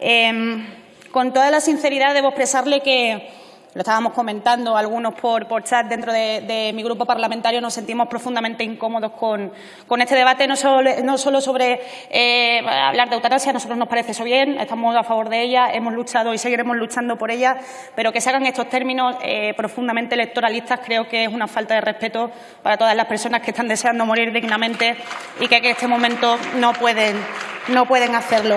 Em, con toda la sinceridad debo expresarle que lo estábamos comentando algunos por, chat dentro de, mi grupo parlamentario, nos sentimos profundamente incómodos con, este debate, no solo, sobre eh, hablar de eutanasia, a nosotros nos parece eso bien, estamos a favor de ella, hemos luchado y seguiremos luchando por ella, pero que se hagan estos términos eh, profundamente electoralistas creo que es una falta de respeto para todas las personas que están deseando morir dignamente y que en este momento no pueden, no pueden hacerlo.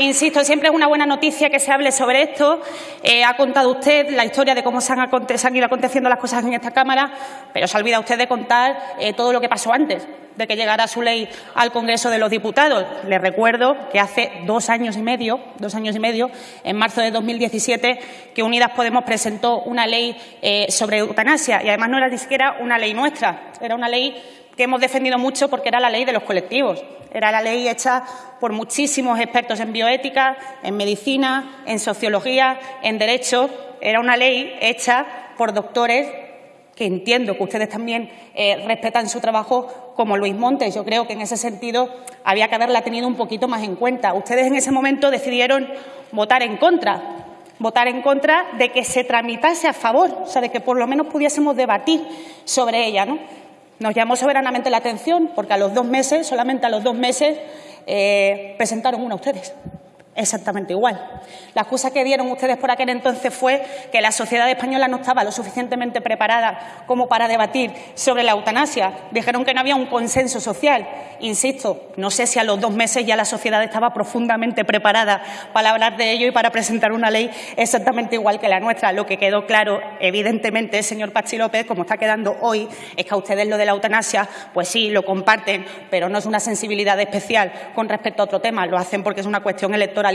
Insisto, siempre es una buena noticia que se hable sobre esto. Eh, ha contado usted la historia de cómo se han, ido aconteciendo las cosas en esta Cámara, pero se ha olvidado usted de contar eh, todo lo que pasó antes de que llegara su ley al Congreso de los Diputados. Le recuerdo que hace dos años y medio, dos años y medio, en marzo de 2017, que Unidas Podemos presentó una ley eh, sobre eutanasia y además no era ni siquiera una ley nuestra, era una ley que hemos defendido mucho porque era la ley de los colectivos. Era la ley hecha por muchísimos expertos en bioética, en medicina, en sociología, en derecho. Era una ley hecha por doctores que entiendo que ustedes también eh, respetan su trabajo, como Luis Montes. Yo creo que en ese sentido había que haberla tenido un poquito más en cuenta. Ustedes en ese momento decidieron votar en contra, votar en contra de que se tramitase a favor, o sea, de que por lo menos pudiésemos debatir sobre ella. ¿no? Nos llamó soberanamente la atención porque a los dos meses, solamente a los dos meses, eh, presentaron una ustedes exactamente igual. La excusa que dieron ustedes por aquel entonces fue que la sociedad española no estaba lo suficientemente preparada como para debatir sobre la eutanasia. Dijeron que no había un consenso social. Insisto, no sé si a los dos meses ya la sociedad estaba profundamente preparada para hablar de ello y para presentar una ley exactamente igual que la nuestra. Lo que quedó claro, evidentemente, señor Pachi López, como está quedando hoy, es que a ustedes lo de la eutanasia, pues sí, lo comparten, pero no es una sensibilidad especial con respecto a otro tema. Lo hacen porque es una cuestión electoral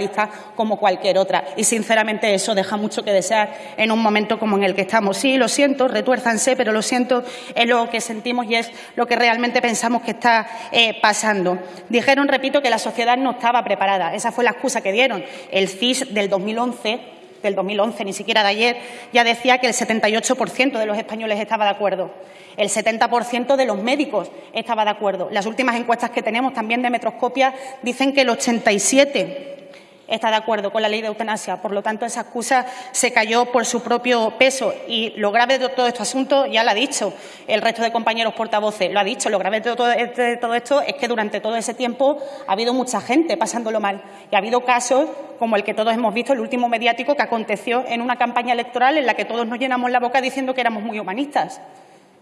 como cualquier otra. Y, sinceramente, eso deja mucho que desear en un momento como en el que estamos. Sí, lo siento, retuérzanse, pero lo siento, es lo que sentimos y es lo que realmente pensamos que está eh, pasando. Dijeron, repito, que la sociedad no estaba preparada. Esa fue la excusa que dieron. El CIS del 2011 del 2011, ni siquiera de ayer, ya decía que el 78% de los españoles estaba de acuerdo. El 70% de los médicos estaba de acuerdo. Las últimas encuestas que tenemos también de Metroscopia dicen que el 87% está de acuerdo con la ley de eutanasia. Por lo tanto, esa excusa se cayó por su propio peso. Y lo grave de todo este asunto ya lo ha dicho el resto de compañeros portavoces. Lo ha dicho. Lo grave de todo, esto es que durante todo ese tiempo ha habido mucha gente pasándolo mal. Y ha habido casos como el que todos hemos visto, el último mediático, que aconteció en una campaña electoral en la que todos nos llenamos la boca diciendo que éramos muy humanistas.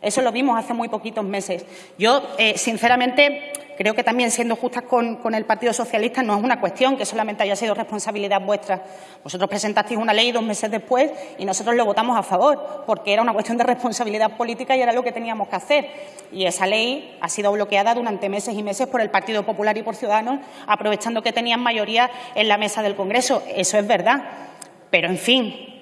Eso lo vimos hace muy poquitos meses. Yo, eh, sinceramente, creo que también siendo justas con, el Partido Socialista no es una cuestión que solamente haya sido responsabilidad vuestra. Vosotros presentasteis una ley dos meses después y nosotros lo votamos a favor, porque era una cuestión de responsabilidad política y era lo que teníamos que hacer. Y esa ley ha sido bloqueada durante meses y meses por el Partido Popular y por Ciudadanos, aprovechando que tenían mayoría en la mesa del Congreso. Eso es verdad. Pero, en fin,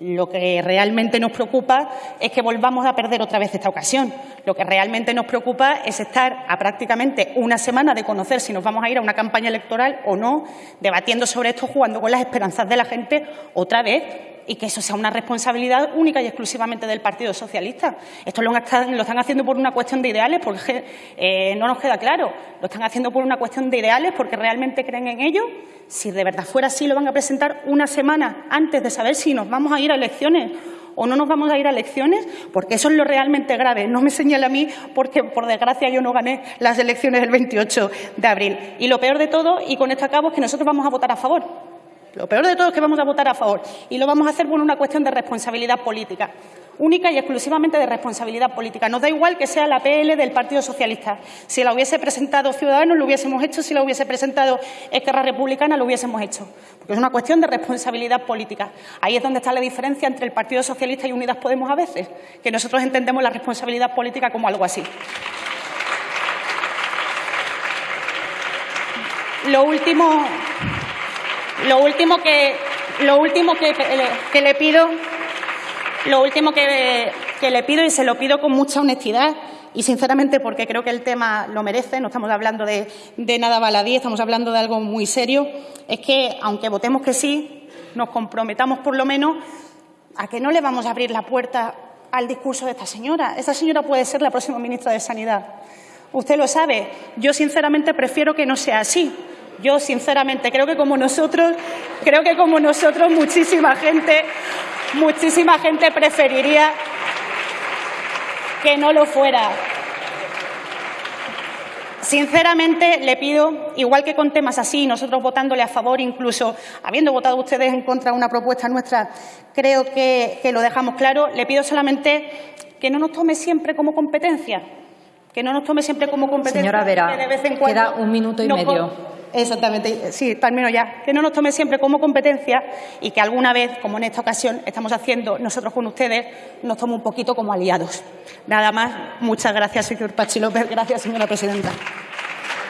lo que realmente nos preocupa es que volvamos a perder otra vez esta ocasión. Lo que realmente nos preocupa es estar a prácticamente una semana de conocer si nos vamos a ir a una campaña electoral o no, debatiendo sobre esto, jugando con las esperanzas de la gente otra vez y que eso sea una responsabilidad única y exclusivamente del Partido Socialista. Esto lo están, haciendo por una cuestión de ideales, porque eh, no nos queda claro. Lo están haciendo por una cuestión de ideales, porque realmente creen en ello. Si de verdad fuera así, lo van a presentar una semana antes de saber si nos vamos a ir a elecciones o no nos vamos a ir a elecciones, porque eso es lo realmente grave. No me señale a mí porque, por desgracia, yo no gané las elecciones el 28 de abril. Y lo peor de todo, y con esto acabo, es que nosotros vamos a votar a favor lo peor de todo es que vamos a votar a favor y lo vamos a hacer por una cuestión de responsabilidad política, única y exclusivamente de responsabilidad política. Nos da igual que sea la PL del Partido Socialista. Si la hubiese presentado Ciudadanos, lo hubiésemos hecho. Si la hubiese presentado Esquerra Republicana, lo hubiésemos hecho. Porque es una cuestión de responsabilidad política. Ahí es donde está la diferencia entre el Partido Socialista y Unidas Podemos a veces, que nosotros entendemos la responsabilidad política como algo así. Lo último, lo último que, lo último que, le pido, lo último que, le pido y se lo pido con mucha honestidad y sinceramente porque creo que el tema lo merece, no estamos hablando de, de nada baladí, estamos hablando de algo muy serio, es que aunque votemos que sí, nos comprometamos por lo menos a que no le vamos a abrir la puerta al discurso de esta señora. Esta señora puede ser la próxima ministra de Sanidad. Usted lo sabe. Yo sinceramente prefiero que no sea así Yo, sinceramente, creo que como nosotros, creo que como nosotros muchísima gente, muchísima gente preferiría que no lo fuera. Sinceramente, le pido, igual que con temas así, nosotros votándole a favor, incluso habiendo votado ustedes en contra de una propuesta nuestra, creo que, lo dejamos claro, le pido solamente que no nos tome siempre como competencia, que no nos tome siempre como competencia. Señora Vera, de vez en cuando queda un minuto y medio. Exactamente, sí, termino ya. Que no nos tome siempre como competencia y que alguna vez, como en esta ocasión estamos haciendo nosotros con ustedes, nos tome un poquito como aliados. Nada más. Muchas gracias, señor Pachi López. Gracias, señora presidenta.